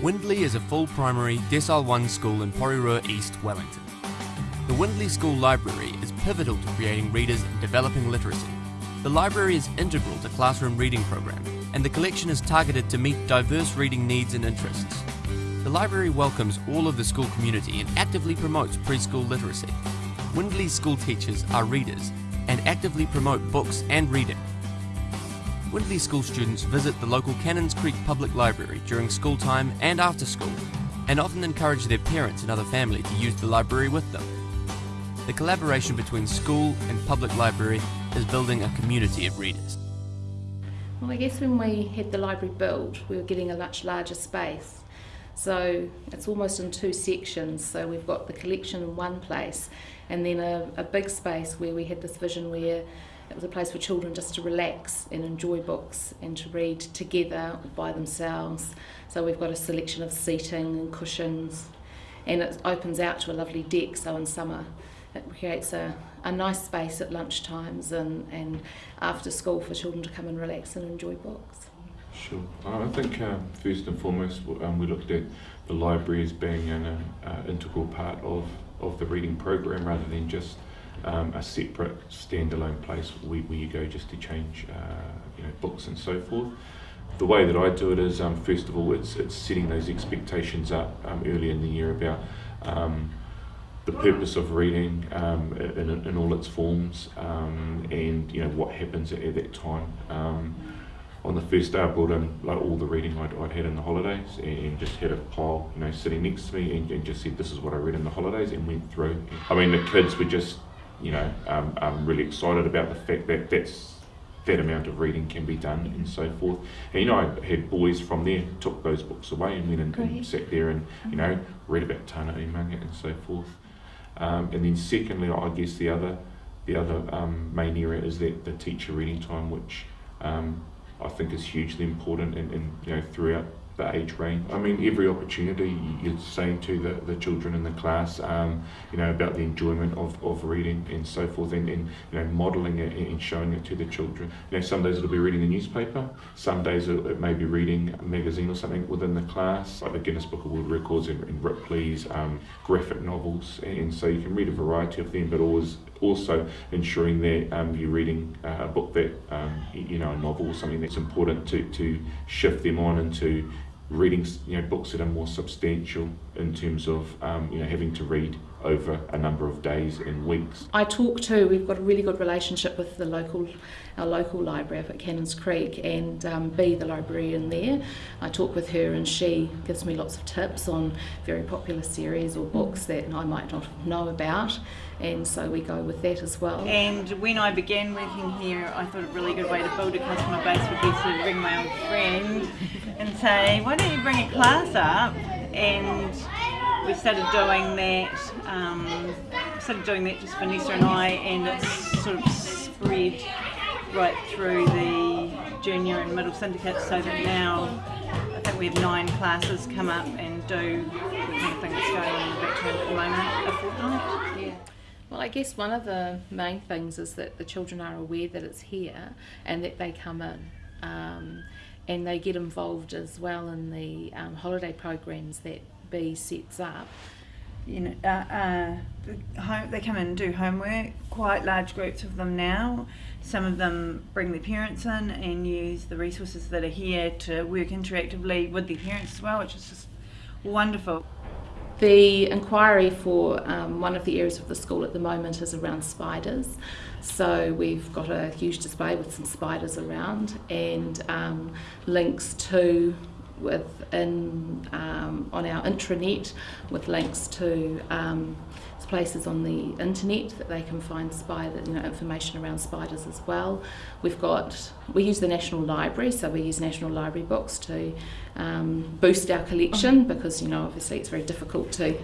Windley is a full primary Decile 1 school in Porirua East, Wellington. The Windley School Library is pivotal to creating readers and developing literacy. The library is integral to classroom reading program, and the collection is targeted to meet diverse reading needs and interests. The library welcomes all of the school community and actively promotes preschool literacy. Windley school teachers are readers and actively promote books and reading. Windley school students visit the local Cannons Creek Public Library during school time and after school, and often encourage their parents and other family to use the library with them. The collaboration between school and public library is building a community of readers. Well, I guess when we had the library built, we were getting a much larger space. So it's almost in two sections. So we've got the collection in one place, and then a, a big space where we had this vision where it was a place for children just to relax and enjoy books and to read together or by themselves. So we've got a selection of seating and cushions, and it opens out to a lovely deck. So in summer, it creates a, a nice space at lunch times and, and after school for children to come and relax and enjoy books. Sure. I think um, first and foremost um, we looked at the library as being an uh, uh, integral part of, of the reading program rather than just um, a separate standalone place where, where you go just to change uh, you know, books and so forth. The way that I do it is, um, first of all, it's, it's setting those expectations up um, early in the year about um, the purpose of reading um, in, in all its forms um, and you know what happens at, at that time. On the first day I brought in like all the reading I'd, I'd had in the holidays and just had a pile you know sitting next to me and, and just said this is what I read in the holidays and went through. I mean the kids were just you know, um, I'm really excited about the fact that that's that amount of reading can be done and so forth. And you know, I had boys from there took those books away and went and, and sat there and you know read about Tana Umaga and so forth. Um, and then secondly, I guess the other the other um, main area is that the teacher reading time, which um, I think is hugely important and, and you know throughout the age range. I mean, every opportunity you're saying to the, the children in the class, um, you know, about the enjoyment of, of reading and so forth, and, and you know, modelling it and showing it to the children. You know, some days it'll be reading the newspaper, some days it, may be reading a magazine or something within the class, like the Guinness Book of World Records and, and Ripley's um, graphic novels, and so you can read a variety of them, but always also ensuring that um, you're reading uh, a book that um, you know a novel or something that's important to, to shift them on into reading you know books that are more substantial in terms of um, you know having to read over a number of days and weeks. I talk to we've got a really good relationship with the local our local library up at Cannons Creek and um, B the librarian there. I talk with her and she gives me lots of tips on very popular series or books that I might not know about and so we go with that as well. And when I began working here I thought a really good way to build a customer base would be to ring my old friend and say why don't you bring a class up and we started doing that um, started doing that just Vanessa and I and it's sort of spread right through the junior and middle syndicates so that now I think we have nine classes come up and do the kind of thing that's going on in the at the moment, a fortnight. Yeah. Well, I guess one of the main things is that the children are aware that it's here and that they come in. Um, and they get involved as well in the um, holiday programs that B sets up. You know, uh, uh, home, they come in and do homework, quite large groups of them now. Some of them bring their parents in and use the resources that are here to work interactively with their parents as well, which is just wonderful. The inquiry for um, one of the areas of the school at the moment is around spiders. So we've got a huge display with some spiders around and um, links to within um, on our intranet with links to um, places on the internet that they can find spider, you know, information around spiders as well. We've got, we use the National Library, so we use National Library books to um, boost our collection because, you know, obviously it's very difficult to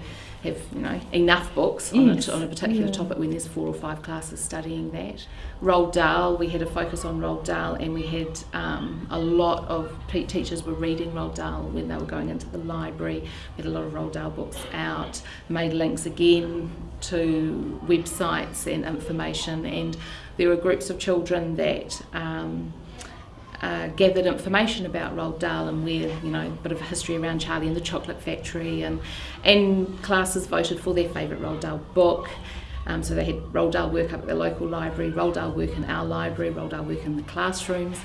have you know enough books on, yes. a, on a particular yeah. topic when there's four or five classes studying that. Roald Dahl, we had a focus on Roald Dahl and we had um, a lot of teachers were reading Roald Dahl when they were going into the library. We had a lot of Roald Dahl books out, made links again to websites and information and there were groups of children that um, uh, gathered information about Roald Dahl and where, you know, a bit of a history around Charlie and the Chocolate Factory, and, and classes voted for their favourite Roald Dahl book. Um, so they had Roald Dahl work up at the local library, Roald Dahl work in our library, Roald Dahl work in the classrooms.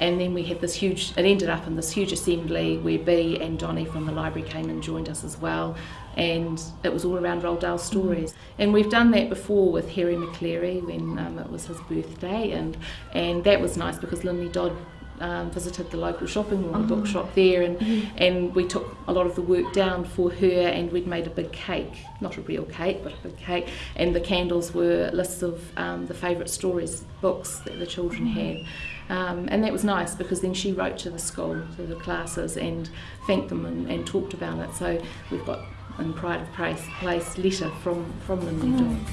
And then we had this huge, it ended up in this huge assembly where B and Donnie from the library came and joined us as well. And it was all around Roald Dahl stories. And we've done that before with Hairy Maclary when um, it was his birthday. And, and that was nice because Lynley Dodd um, visited the local shopping mall, the bookshop there, and and we took a lot of the work down for her, and we'd made a big cake, not a real cake, but a big cake, and the candles were lists of um, the favourite stories, books that the children had. Um, and that was nice because then she wrote to the school, to the classes, and thanked them and, and talked about it. So we've got in Pride of Place, place letter from, from Lynley Dodd.